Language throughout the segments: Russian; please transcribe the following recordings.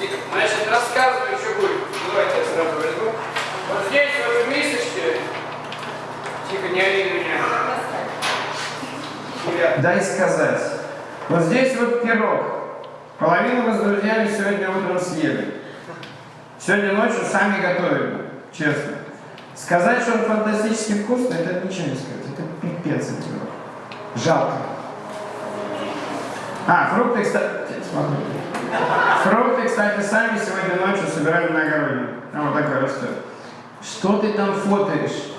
Значит, рассказываю, что будет. Давайте я сразу возьму. Вот здесь в в месячке. Тихо, не ори меня. Дай сказать. Вот здесь вот пирог. Половину мы с друзьями сегодня утром съели. Сегодня ночью сами готовим, честно. Сказать, что он фантастически вкусный, это ничего не сказать. Это пипец этот пирог. Жалко. А, фрукты, кстати, смотрю. Кстати, сами сегодня ночью собирали на огороде. Там вот такой растет. Что ты там фотоешь?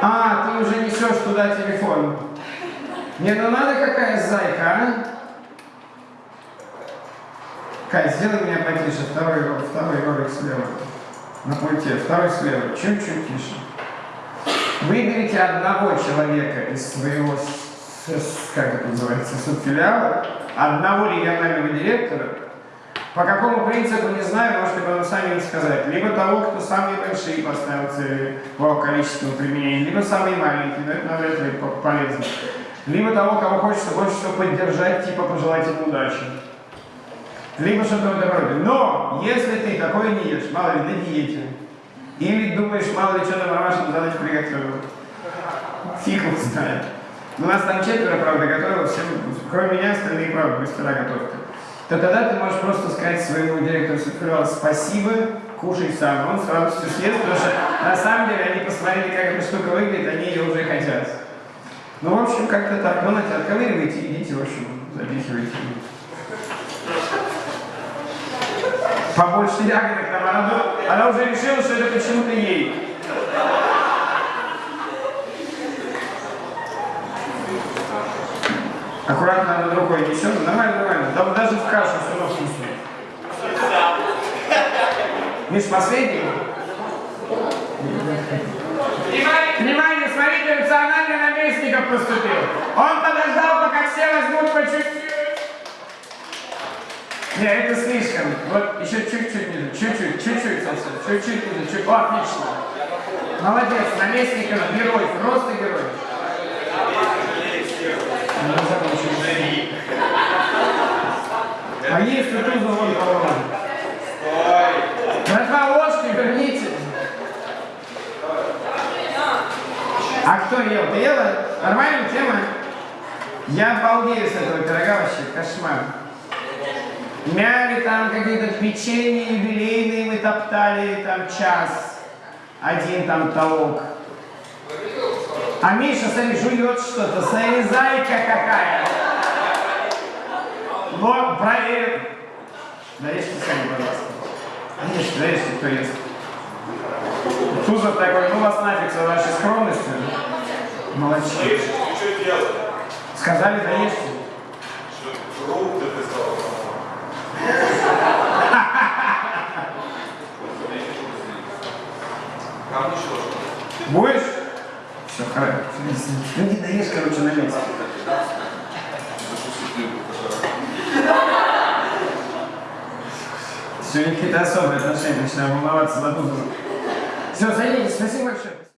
А, ты уже несешь туда телефон. Не, ну надо какая зайка, а? Кать, сделай меня потише, второй, второй ролик слева. На пульте, второй слева, чуть-чуть тише. Выберите одного человека из своего, как это называется, субфилиала, одного регионального директора, по какому принципу, не знаю, можете потом сами сказать. Либо того, кто самые большие поставил цели по количеству применений, либо самые маленькие, но это навряд ли по- полезно. Либо того, кого хочется больше всего поддержать, типа пожелать им удачи. Либо что-то в этом роде. Но, если ты такое не ешь, мало ли, на диете, или думаешь, мало ли, что на мамашину задачу приготовил, фиг его знает. У нас там четверо, правда, готовилось, кроме меня, остальные, правда, мастера готовки. То тогда ты можешь просто сказать своему директору суперфилиала спасибо, кушай сам. Он с радостью съест, потому что на самом деле они посмотрели, как эта штука выглядит, они ее уже хотят. Ну, в общем, как-то так. Ну, знаете, отковыривайте, идите, в общем, запихивайте. Побольше ягодок там. Она, ду- она уже решила, что это почему-то ей. Аккуратно над рукой несем. Нормально, нормально. Там даже в кашу все равно вкусно. Миш, последний? Внимание! Внимание, смотрите, эмоционально наместников поступил. Он подождал, пока все возьмут по чуть-чуть. Не, это слишком. Вот еще чуть-чуть ниже, чуть-чуть, чуть-чуть совсем, чуть-чуть ниже, чуть. О, отлично. Молодец, наместников, герой, просто герой. Ну, закончили. А есть тут вон кого Братва, ложки верните. А кто ел? Ты ела? Нормальная тема? Я обалдею с этого пирога вообще, кошмар. Мяли там какие-то печенье юбилейные мы топтали там час. Один там толок. А Миша, смотри, жует что-то. Смотри, зайка какая. Вот, проверим. Нарежьте сами, пожалуйста. Нарежьте, нарежьте, кто ест. Тузов такой, ну вас нафиг за вашей скромностью. Что делаешь? Сказали, доешьте. Что, Фрукты ты сказал. Будешь? Все, хорошо. Ну не доешь, короче, на месте. Сегодня какие-то особые отношения, начинаю волноваться за. Все, садитесь, спасибо большое.